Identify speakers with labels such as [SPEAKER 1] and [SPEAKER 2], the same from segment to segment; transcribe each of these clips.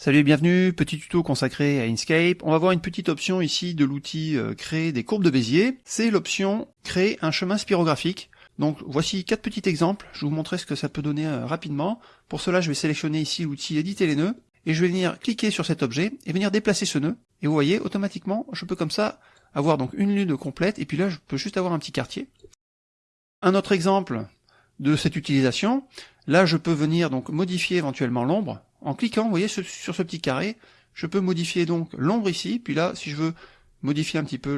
[SPEAKER 1] Salut et bienvenue, petit tuto consacré à Inkscape. On va voir une petite option ici de l'outil euh, créer des courbes de Bézier. C'est l'option créer un chemin spirographique. Donc voici quatre petits exemples, je vais vous montrer ce que ça peut donner euh, rapidement. Pour cela je vais sélectionner ici l'outil éditer les nœuds et je vais venir cliquer sur cet objet et venir déplacer ce nœud. Et vous voyez automatiquement je peux comme ça avoir donc une lune complète et puis là je peux juste avoir un petit quartier. Un autre exemple de cette utilisation, là je peux venir donc modifier éventuellement l'ombre en cliquant, vous voyez, sur ce petit carré, je peux modifier donc l'ombre ici, puis là, si je veux modifier un petit peu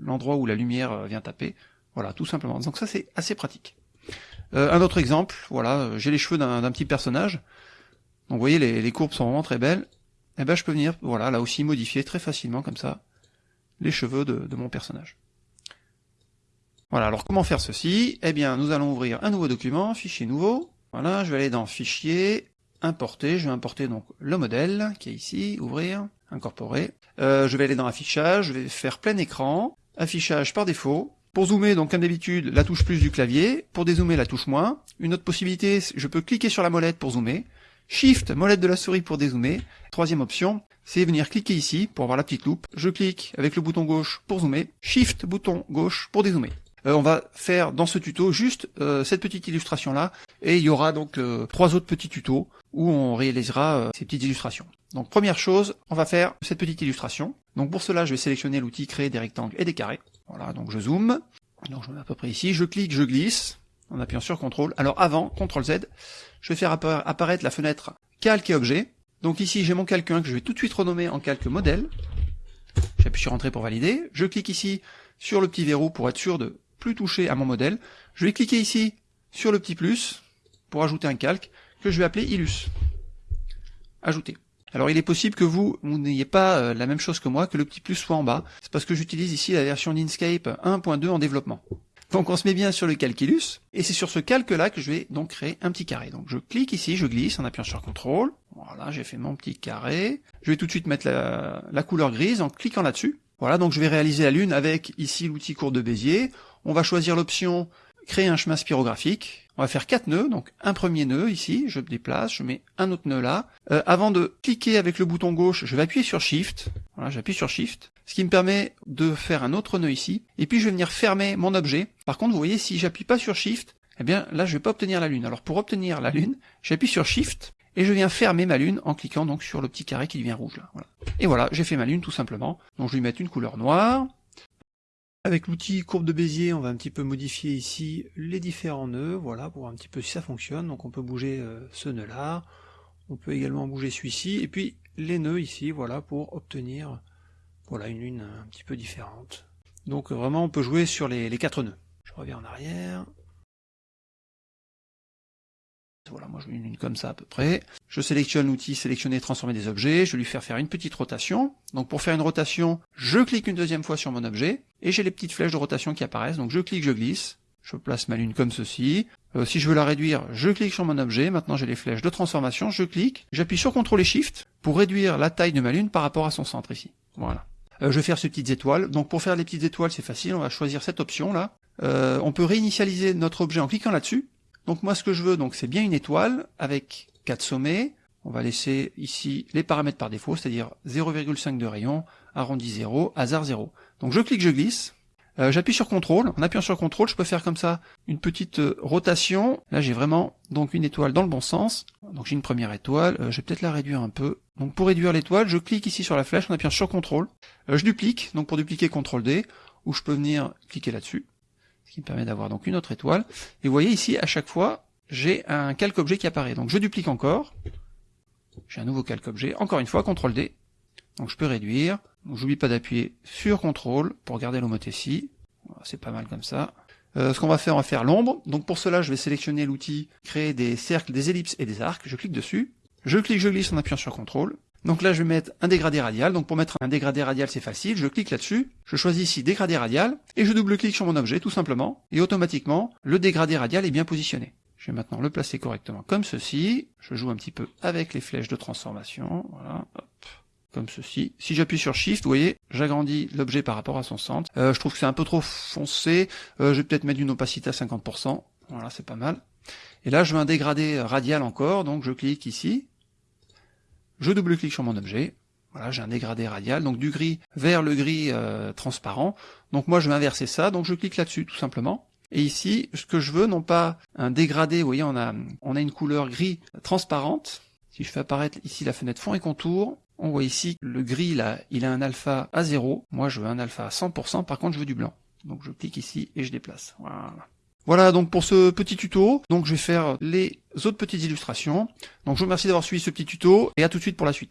[SPEAKER 1] l'endroit où la lumière euh, vient taper, voilà, tout simplement. Donc ça, c'est assez pratique. Euh, un autre exemple, voilà, euh, j'ai les cheveux d'un petit personnage, donc vous voyez, les, courbes sont vraiment très belles, et eh ben je peux venir, voilà, là aussi modifier très facilement, comme ça, les cheveux de, de mon personnage. Voilà, alors comment faire ceci? Eh bien, nous allons ouvrir un nouveau document, fichier nouveau, voilà, je vais aller dans Fichier, importer, je vais importer donc le modèle qui est ici, ouvrir, incorporer. Euh, je vais aller dans affichage, je vais faire plein écran, affichage par défaut. Pour zoomer, donc comme d'habitude, la touche plus du clavier. Pour dézoomer, la touche moins. Une autre possibilité, je peux cliquer sur la molette pour zoomer. Shift, molette de la souris pour dézoomer. Troisième option, c'est venir cliquer ici pour avoir la petite loupe. Je clique avec le bouton gauche pour zoomer. Shift, bouton gauche pour dézoomer. Euh, on va faire dans ce tuto juste euh, cette petite illustration là et il y aura donc euh, trois autres petits tutos où on réalisera ces petites illustrations. Donc première chose, on va faire cette petite illustration. Donc pour cela, je vais sélectionner l'outil créer des rectangles et des carrés. Voilà, donc je zoome. Donc je mets à peu près ici, je clique, je glisse en appuyant sur CTRL. Alors avant, CTRL Z, je vais faire apparaître la fenêtre calque et objet. Donc ici, j'ai mon calque 1 que je vais tout de suite renommer en calque modèle. J'appuie sur entrée pour valider. Je clique ici sur le petit verrou pour être sûr de plus toucher à mon modèle. Je vais cliquer ici sur le petit plus pour ajouter un calque que je vais appeler Illus. Ajouter. Alors il est possible que vous, n'ayez pas euh, la même chose que moi, que le petit plus soit en bas. C'est parce que j'utilise ici la version d'Inkscape 1.2 en développement. Donc on se met bien sur le calque Illus, et c'est sur ce calque-là que je vais donc créer un petit carré. Donc je clique ici, je glisse en appuyant sur CTRL. Voilà, j'ai fait mon petit carré. Je vais tout de suite mettre la, la couleur grise en cliquant là-dessus. Voilà, donc je vais réaliser la lune avec ici l'outil courbe de Bézier. On va choisir l'option créer un chemin spirographique. On va faire quatre nœuds, donc un premier nœud ici, je déplace, je mets un autre nœud là. Euh, avant de cliquer avec le bouton gauche, je vais appuyer sur Shift. Voilà, j'appuie sur Shift, ce qui me permet de faire un autre nœud ici. Et puis je vais venir fermer mon objet. Par contre, vous voyez, si j'appuie pas sur Shift, eh bien là, je vais pas obtenir la lune. Alors pour obtenir la lune, j'appuie sur Shift et je viens fermer ma lune en cliquant donc sur le petit carré qui devient rouge là. Voilà. Et voilà, j'ai fait ma lune tout simplement. Donc je vais lui mettre une couleur noire. Avec l'outil courbe de Bézier, on va un petit peu modifier ici les différents nœuds, voilà, pour voir un petit peu si ça fonctionne. Donc on peut bouger euh, ce nœud-là, on peut également bouger celui-ci, et puis les nœuds ici, voilà, pour obtenir voilà une lune un petit peu différente. Donc vraiment, on peut jouer sur les, quatre nœuds. Je reviens en arrière. Voilà, moi je veux une lune comme ça à peu près. Je sélectionne l'outil sélectionner, transformer des objets, je vais lui faire faire une petite rotation. Donc pour faire une rotation, je clique une deuxième fois sur mon objet, et j'ai les petites flèches de rotation qui apparaissent. Donc je clique, je glisse, je place ma lune comme ceci. Euh, si je veux la réduire, je clique sur mon objet. Maintenant j'ai les flèches de transformation, je clique, j'appuie sur CTRL et SHIFT pour réduire la taille de ma lune par rapport à son centre ici. Voilà. Euh, je vais faire ces petites étoiles. Donc pour faire les petites étoiles, c'est facile, on va choisir cette option là. Euh, on peut réinitialiser notre objet en cliquant là-dessus. Donc moi ce que je veux, donc c'est bien une étoile avec quatre sommets. On va laisser ici les paramètres par défaut, c'est-à-dire 0,5 de rayon, arrondi 0, hasard 0. Donc je clique, je glisse. Euh, j'appuie sur CTRL. En appuyant sur CTRL, je peux faire comme ça une petite euh, rotation. Là, j'ai vraiment donc une étoile dans le bon sens. Donc j'ai une première étoile. Euh, je vais peut-être la réduire un peu. Donc pour réduire l'étoile, je clique ici sur la flèche en appuyant sur CTRL. je duplique. Donc pour dupliquer CTRL D, ou je peux venir cliquer là-dessus ce qui me permet d'avoir donc une autre étoile. Et vous voyez ici, à chaque fois, j'ai un calque objet qui apparaît. Donc je duplique encore, j'ai un nouveau calque objet, encore une fois, CTRL D. Donc je peux réduire, j'oublie pas d'appuyer sur CTRL pour garder l'homothétie. C'est pas mal comme ça. Euh, ce qu'on va faire, on va faire l'ombre. Donc pour cela, je vais sélectionner l'outil créer des cercles, des ellipses et des arcs. Je clique dessus. Je clique, je glisse en appuyant sur CTRL. Donc là, je vais mettre un dégradé radial. Donc pour mettre un dégradé radial, c'est facile. Je clique là-dessus. Je choisis ici dégradé radial. Et je double-clique sur mon objet, tout simplement. Et automatiquement, le dégradé radial est bien positionné. Je vais maintenant le placer correctement comme ceci. Je joue un petit peu avec les flèches de transformation. Voilà, hop, comme ceci. Si j'appuie sur Shift, vous voyez, j'agrandis l'objet par rapport à son centre. Euh, je trouve que c'est un peu trop foncé. Euh, je vais peut-être mettre une opacité à 50%. Voilà, c'est pas mal. Et là, je veux un dégradé radial encore, donc je clique ici je double-clique sur mon objet, voilà, j'ai un dégradé radial, donc du gris vers le gris euh, transparent. Donc moi je vais inverser ça, donc je clique là-dessus tout simplement. Et ici, ce que je veux, non pas un dégradé, vous voyez, on a, on a une couleur gris transparente. Si je fais apparaître ici la fenêtre fond et contour, on voit ici le gris là, il a un alpha à 0. Moi je veux un alpha à 100%, par contre je veux du blanc. Donc je clique ici et je déplace. Voilà. Voilà donc pour ce petit tuto. Donc je vais faire les autres petites illustrations. Donc je vous remercie d'avoir suivi ce petit tuto et à tout de suite pour la suite.